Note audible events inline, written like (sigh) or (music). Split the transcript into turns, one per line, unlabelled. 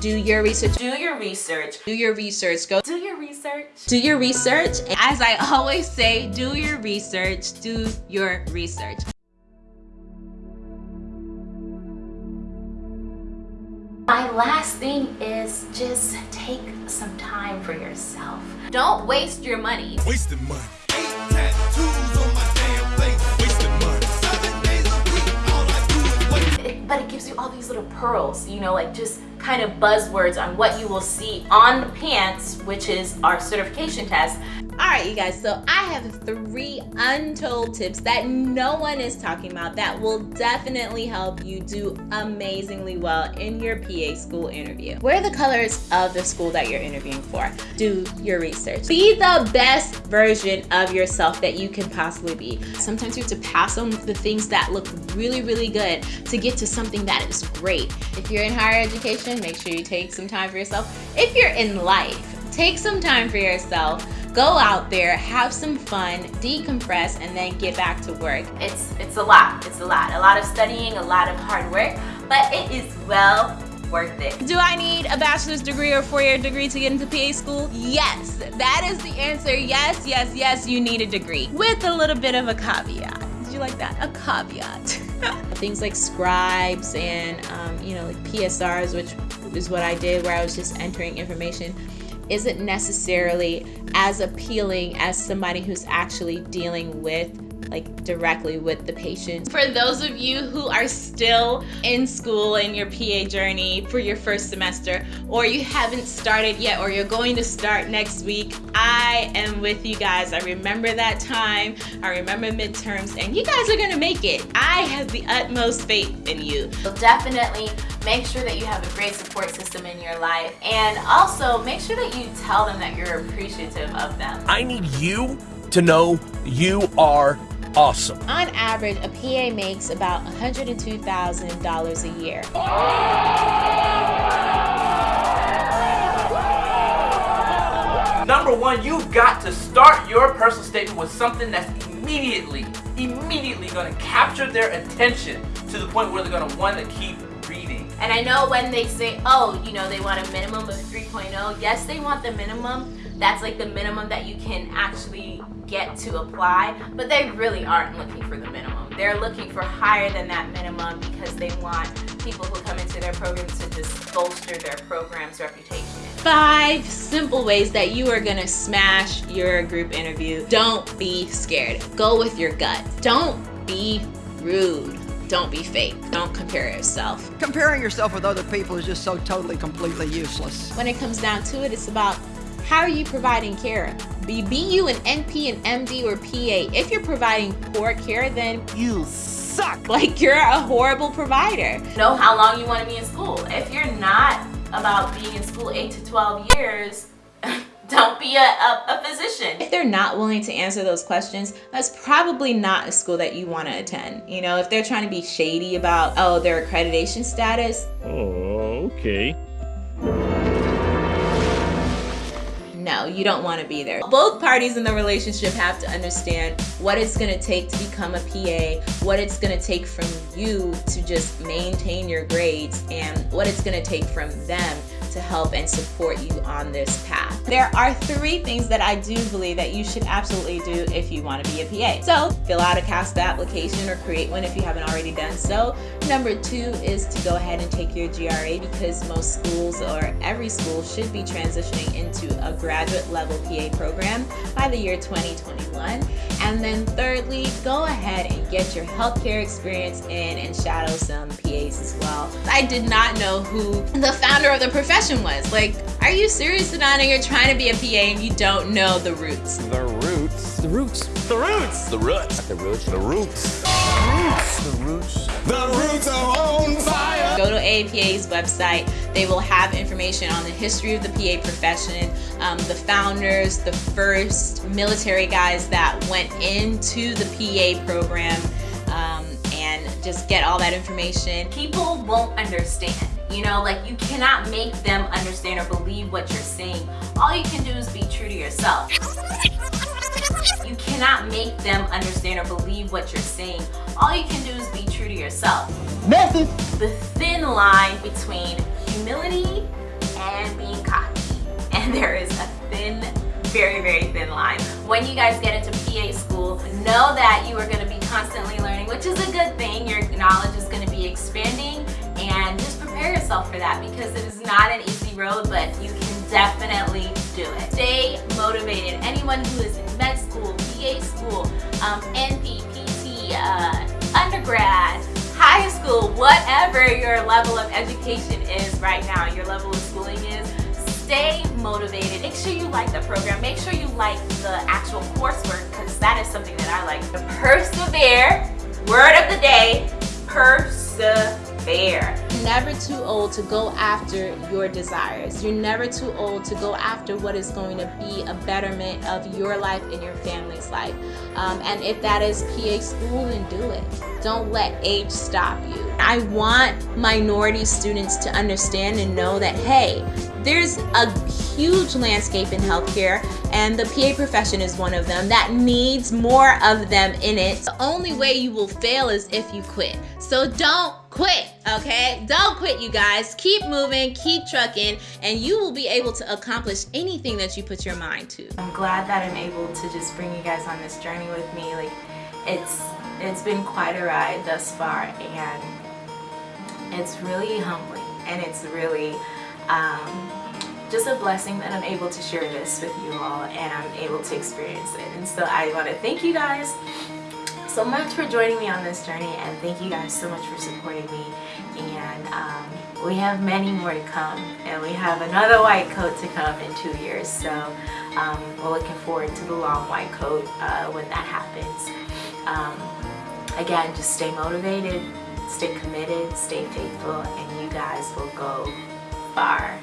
Do your research.
Do your research.
Do your research. Go
do your research.
Do your research. And As I always say, do your research. Do your research.
My last thing is just take some time for yourself. Don't waste your money.
Wasting money. Eight tattoos on my damn face. Wasting money. Seven days a week, all I do is waste.
But it gives you all these little pearls, you know, like just kind of buzzwords on what you will see on the PANCE, which is our certification test.
All right, you guys, so I have three untold tips that no one is talking about that will definitely help you do amazingly well in your PA school interview. Wear the colors of the school that you're interviewing for. Do your research. Be the best version of yourself that you can possibly be. Sometimes you have to pass on the things that look really, really good to get to something that is great. If you're in higher education, make sure you take some time for yourself. If you're in life, take some time for yourself. Go out there have some fun decompress and then get back to work.
It's it's a lot it's a lot. A lot of studying a lot of hard work but it is well worth it.
Do i need a bachelor's degree or four-year degree to get into pa school? Yes that is the answer. Yes yes yes you need a degree with a little bit of a caveat. Did you like that? A caveat (laughs) (laughs) things like scribes and um, you know like psrs which is what i did where i was just entering information isn't necessarily as appealing as somebody who's actually dealing with like directly with the patient. For those of you who are still in school in your PA journey for your first semester or you haven't started yet or you're going to start next week, I am with you guys. I remember that time. I remember midterms and you guys are going to make it. I have the utmost faith in you.
So definitely make sure that you have a great support system in your life and also make sure that you tell them that you're appreciative of them.
I need you to know you are awesome.
On average, a PA makes about $102,000 a year.
Number one, you've got to start your personal statement with something that's immediately, immediately going to capture their attention to the point where they're going to want to keep reading.
And I know when they say, oh, you know, they want a minimum of 3.0, yes, they want the minimum. That's like the minimum that you can actually get to apply, but they really aren't looking for the minimum. They're looking for higher than that minimum because they want people who come into their programs to just bolster their program's reputation.
Five simple ways that you are gonna smash your group interview. Don't be scared. Go with your gut. Don't be rude. Don't be fake. Don't compare yourself.
Comparing yourself with other people is just so totally, completely useless.
When it comes down to it, it's about how are you providing care? Be, be you an NP, an MD, or PA. If you're providing poor care, then
you suck. (laughs)
Like you're a horrible provider.
Know how long you want to be in school. If you're not about being in school 8 to 12 years, don't be a, a, a, physician.
If they're not willing to answer those questions, that's probably not a school that you want to attend. You know, if they're trying to be shady about, oh, their accreditation status.
Oh, okay.
No, you don't want to be there. Both parties in the relationship have to understand what it's going to take to become a PA, what it's going to take from you to just maintain your grades, and what it's going to take from them to help and support you on this path. There are three things that I do believe that you should absolutely do if you want to be a PA. So fill out a CASPA application or create one if you haven't already done so. Number two is to go ahead and take your GRE because most schools or every school should be transitioning into a graduate level PA program by the year 2021. And then thirdly, go ahead and get your healthcare experience in and shadow some PAs as well. I did not know who the founder of the profession was. Like, are you serious, Sedona? You're trying to be a PA and you don't know the roots.
The roots.
The roots.
The roots. The roots. The roots. The roots.
The roots. The roots The roots are on fire.
Go to AAPA's website. They will have information on the history of the PA profession, um, the founders, the first military guys that went into the PA program, um, and just get all that information.
People won't understand. You know, like you cannot make them understand or believe what you're saying. All you can do is be true to yourself. You cannot make them understand or believe what you're saying. All you can do is be true to yourself.
Message.
The thin line between humility and being cocky. (laughs)
And there is a thin, very, very thin line. When you guys get into PA school, know that you are gonna be constantly learning, which is a good thing. Your knowledge is gonna be expanding and just prepare yourself for that because it is not an easy road, but you can definitely do it. Stay motivated. Anyone who is in med school, PA school, um, NP, PT, uh, undergrad, high school, whatever your level of education is right now, your level of schooling is, stay motivated. Make sure you like the program. Make sure you like the actual coursework because that is something that I like. The persevere, word of the day, persevere.
Never too old to go after your desires. You're never too old to go after what is going to be a betterment of your life and your family's life. Um, and if that is PA school, then do it. Don't let age stop you. I want minority students to understand and know that, hey, there's a huge landscape in healthcare and the PA profession is one of them that needs more of them in it. The only way you will fail is if you quit. So don't quit, okay? Don't quit, you guys. Keep moving, keep trucking, and you will be able to accomplish anything that you put your mind to.
I'm glad that I'm able to just bring you guys on this journey with me. Like, it's it's been quite a ride thus far, and it's really humbling, and it's really um, just a blessing that I'm able to share this with you all, and I'm able to experience it. And so I want to thank you guys so much for joining me on this journey, and thank you guys so much for supporting me. And um, we have many more to come, and we have another white coat to come in two years. So um, we're looking forward to the long white coat uh, when that happens. Um, again, just stay motivated, stay committed, stay faithful, and you guys will go far.